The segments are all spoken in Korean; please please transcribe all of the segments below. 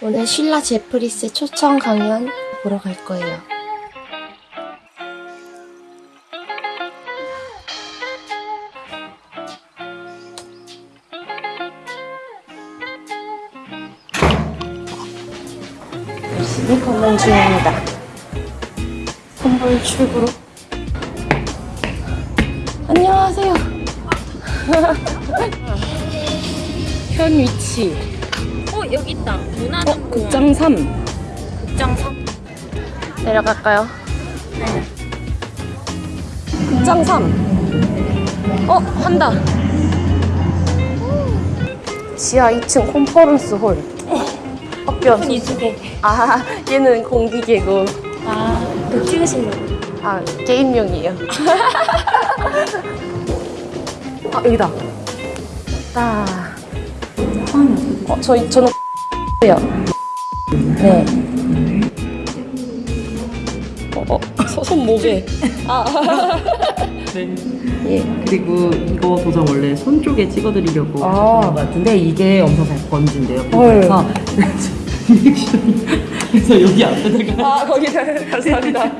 오늘 신라 제프리스 초청 강연 보러 갈 거예요. 열심히 걷는 중입니다. 선불 출구로. 안녕하세요. 현 위치. 어 여기 있다. 문화정보원 극장 3. 극장 3. 내려갈까요? 극장 3. 어, 한다. 지하 2층 컨퍼런스 홀. 학교 안 이쪽에. 아, 얘는 공기계고. 아, 또 찍으시려고. 아, 게임용이에요. 아, 여기다. 딱. 어, 저희, 저는 요 네. 어, 어, 소- 손목에. 아. 네. 예. 그리고 이거 도장 원래 손 쪽에 찍어드리려고 아. 하셨던 것 같은데 이게 엄청 잘 번진대요. 헐. 그래서 리액션이 그래서 여기 앞에다가 아, 거기다. 감사합니다.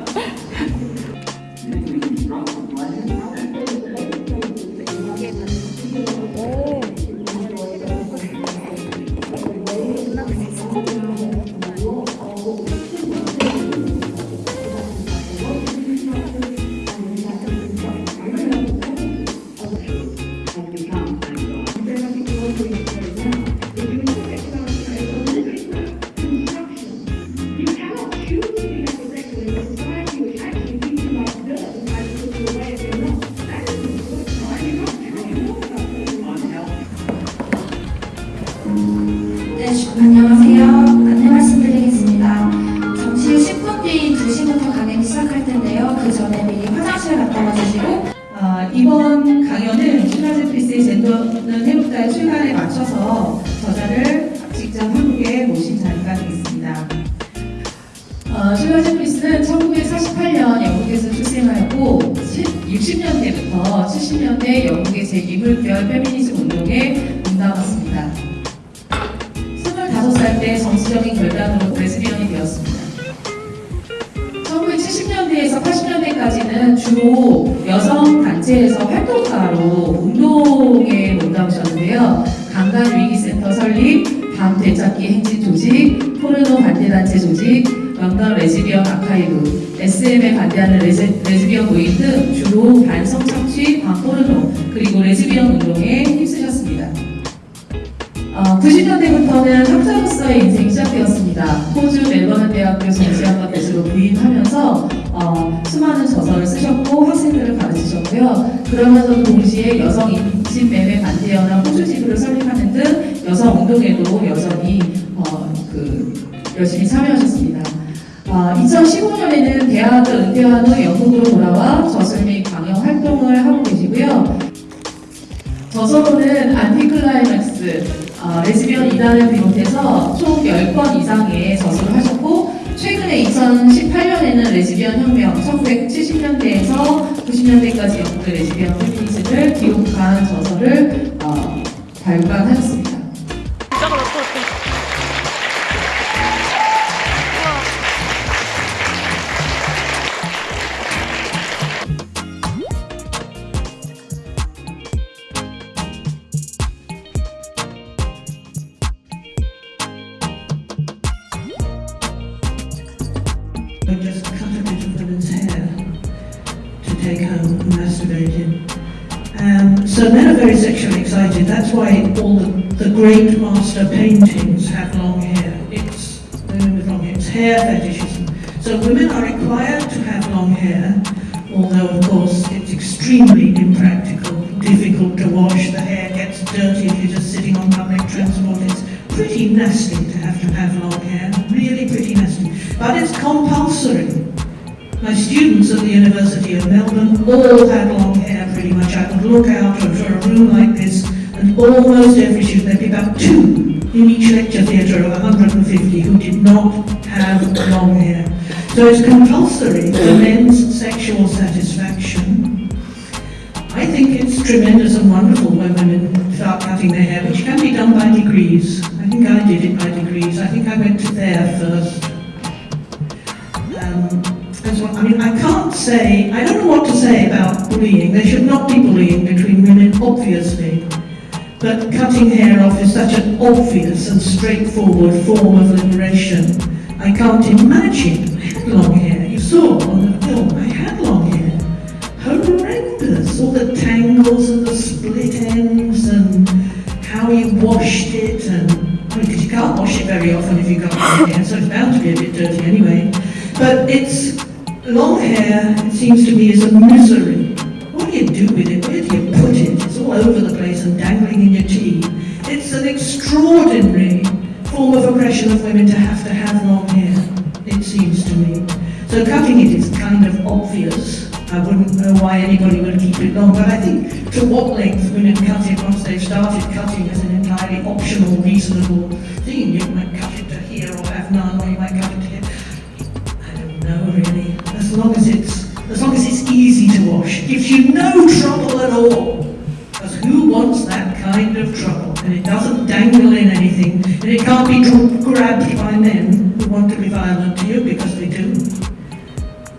안녕하세요. 안내 말씀드리겠습니다. 잠시 후 10분 뒤 2시부터 강연이 시작할 텐데요. 그 전에 미리 화장실 갔다 와주시고 아, 이번 강연은 신라제프리스의 젠더는 해롭다의 출간에 맞춰서 저자를 직접 한국에 모신 자리가 되겠습니다. 어, 신라제프리스는 1948년 영국에서 출생하였고 60년대부터 70년대 영국의 제2물결 페미니즘 운동에 몸담았습니다. 25살 때 정치적인 결단으로 레즈비언이 되었습니다. 1970년대에서 80년대까지는 주로 여성 단체에서 활동가로 운동에 몸담으셨는데요. 강간 위기 센터 설립, 밤 되찾기 행진 조직, 포르노 반대 단체 조직, 런던 레즈비언 아카이브, SM에 반대하는 레즈, 레즈비언 모임 등 주로 연합 호주 지부를 설립하는 등 여성 운동에도 여전히 어, 그 열심히 참여하셨습니다. 어, 2015년에는 대학을 은퇴한 후 영국으로 돌아와 저술 및 강연 활동을 하고 계시고요. 저서로는 안티클라이맥스, 어, 레즈비언 이단을 비롯해서 총 10권 이상의 저서를 하셨고 최근에 2018년에는 레즈비언 혁명 1970년대에서 90년대까지 영국의 레즈비언 페미니즘을 기록한 저서를 어, 발간하였습니다. I just cut a bit of women's hair to take home and masturbate in. So men are very sexually excited. That's why all the, the great master paintings have long hair. It's women with long hair. It's hair fetishism. So women are required to have long hair, although of course it's extremely impractical, difficult to wash. The hair gets dirty if you're just sitting on public transport. It's pretty nasty to have to have long hair. Really pretty nasty. But it's compulsory. My students at the University of Melbourne all had long pretty much. I could look out of a room like this and almost every student, there'd be about two in each lecture theatre of 150 who did not have long hair. So it's compulsory for men's sexual satisfaction. I think it's tremendous and wonderful when women start cutting their hair, which can be done by degrees. I think I did it by degrees. I think I went to there first. I mean, I can't say, I don't know what to say about bullying. There should not be bullying between women, obviously. But cutting hair off is such an obvious and straightforward form of liberation. I can't imagine I had long hair. You saw on the film, I had long hair. Horrendous. All the tangles and the split ends and how you washed it and because you can't wash it very often if you've got long hair, so it's bound to be a bit dirty anyway. But it's long hair, seems to me, is a misery. What do you do with it? Where do you put it? It's all over the place and dangling in your tea. It's an extraordinary form of oppression of women to have to have long hair, it seems to me. So cutting it is kind of obvious. I wouldn't know why anybody would keep it long, but I think to what length women cut it once they've started cutting is an entirely optional, reasonable thing. You you no trouble at all. Because who wants that kind of trouble? And it doesn't dangle in anything, and it can't be grabbed by men who want to be violent to you because they do.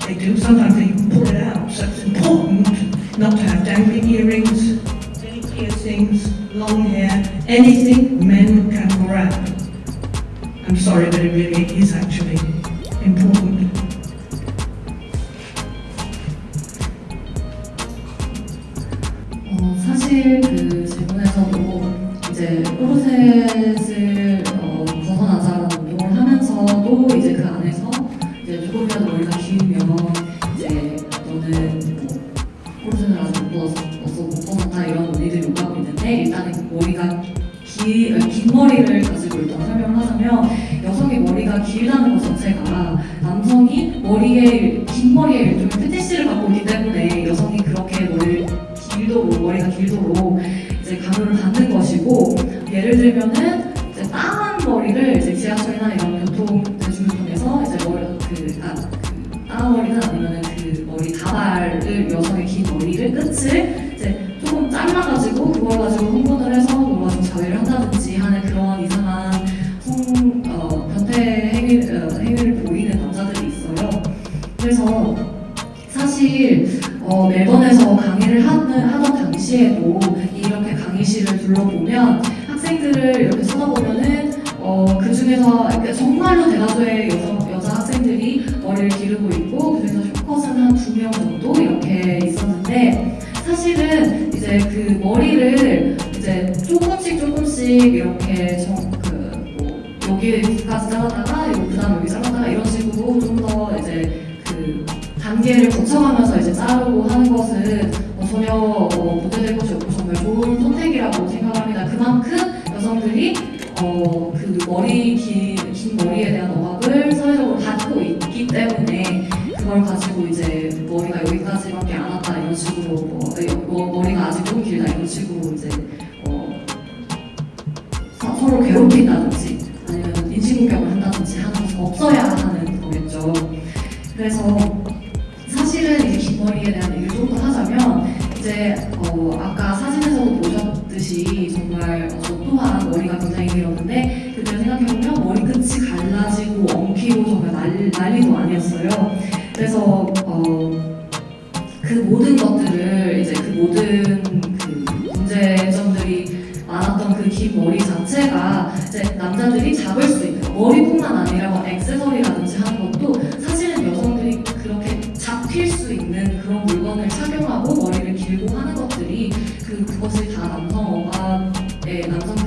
They do. Sometimes they pull it out. So it's important not to have dangling earrings, any piercings, long hair, anything men can grab. I'm sorry, but it really is actually important. 예를 들면은 이제 까만 머리를 이제 지하철이나 이런 교통 대중교통에서 이제 머리 그, 아, 그 머리는 아니면은 그 머리 가발을 여성의 긴 머리를 끝을 이제 조금 잘라가지고 그걸 가지고 흥분을 해서 그걸 가지고 자위를 한다든지 하는 그런 이상한 성 어, 변태 행위 어, 행위를 보이는 남자들이 있어요. 그래서 사실 어, 멜번에서 강의를 하는, 하던 당시에도 이렇 게 강의실을 둘러보면 학생들을 이렇게 쳐다보면은 어, 그 중에서 정말로 대다수의 여성, 여자 학생들이 머리를 기르고 있고 그중에서 쇼컷은 한 두 명 정도 이렇게 있었는데 사실은 이제 그 머리를 이제 조금씩 조금씩 이렇게 정, 그, 뭐, 여기까지 잘랐다가 그 다음 여기 잘랐다가 이런 식으로 좀 더 이제 그 단계를 거쳐가면서 이제 자르고 하는 것은 어, 전혀 어, 문제될 것이 없고 정말 좋은 선택이라고 생각합니다. 그만큼 여성들이 어, 그 머리 긴, 긴 머리에 대한 억압을 사회적으로 받고 있기 때문에 그걸 가지고 이제 머리가 여기까지밖에 안 왔다 이런 식으로 뭐, 여- 뭐, 머리가 아직 너무 길다 이런 식으로 이제 어, 서- 서로 괴롭힌다든지 아니면 인신공격을 한다든지 하는 것은 없어야 하는 거겠죠. 그래서 이제 어, 아까 사진에서도 보셨듯이 정말 또한 머리가 굉장히 길었는데 그때 생각해보면 머리 끝이 갈라지고 엉키고 정말 난, 난리도 아니었어요. 그래서 어, 그 모든 것들을 이제 그 모든 그 문제점들이 많았던 그 긴 머리 자체가 이제 남자들이 잡을 수 있는 머리뿐만 아니라 뭐 액세서리라든지 그 그것이 다 남성 억압의 남성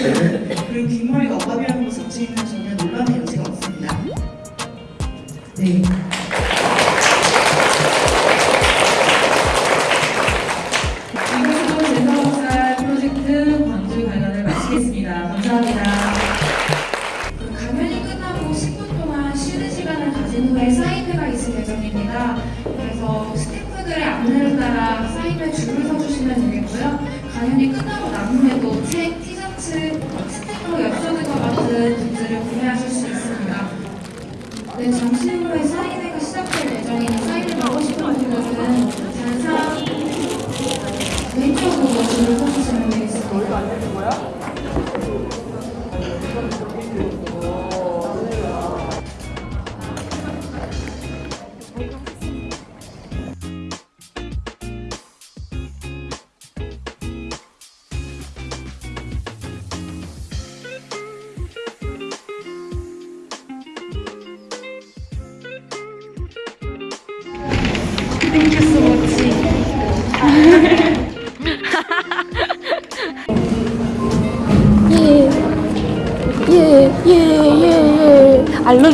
그리고 긴 머리가 억압이라는 것 자체에는 전혀 논란의 여지가 없습니다. 네. 이것으로 제사목살 프로젝트 광주 관련을 마치겠습니다. 감사합니다. 그 강연이 끝나고 10분 동안 쉬는 시간을 가진 후에 사인회가 있을 예정입니다. 그래서 스태프들의 안내를 따라 사인회 줄을 서주시면 되겠고요. 강연이 끝나고 난 후에도 책, 티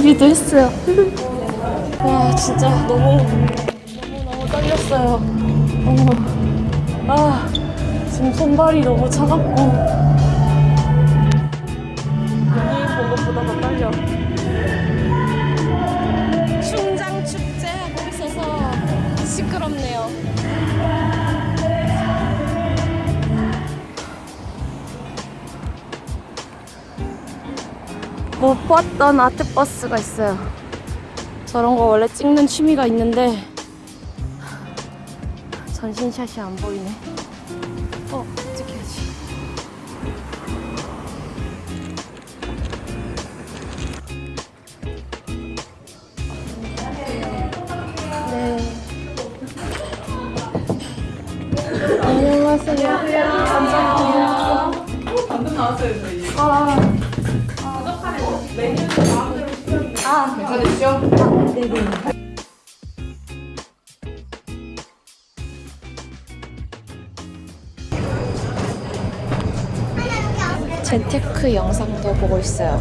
알러뷰도 했어요. 와, 진짜 너무, 너무너무 떨렸어요. 어머. 아, 지금 손발이 너무 차갑고. 못 봤던 아트버스가 있어요. 저런 거 원래 찍는 취미가 있는데 전신샷이 안 보이네. 어, 찍혀야지. 네. 안녕하세요. 감사합니다. 방금 나왔어요, 저희. 아. 재테크 영상도 보고 있어요.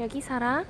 여기 살아?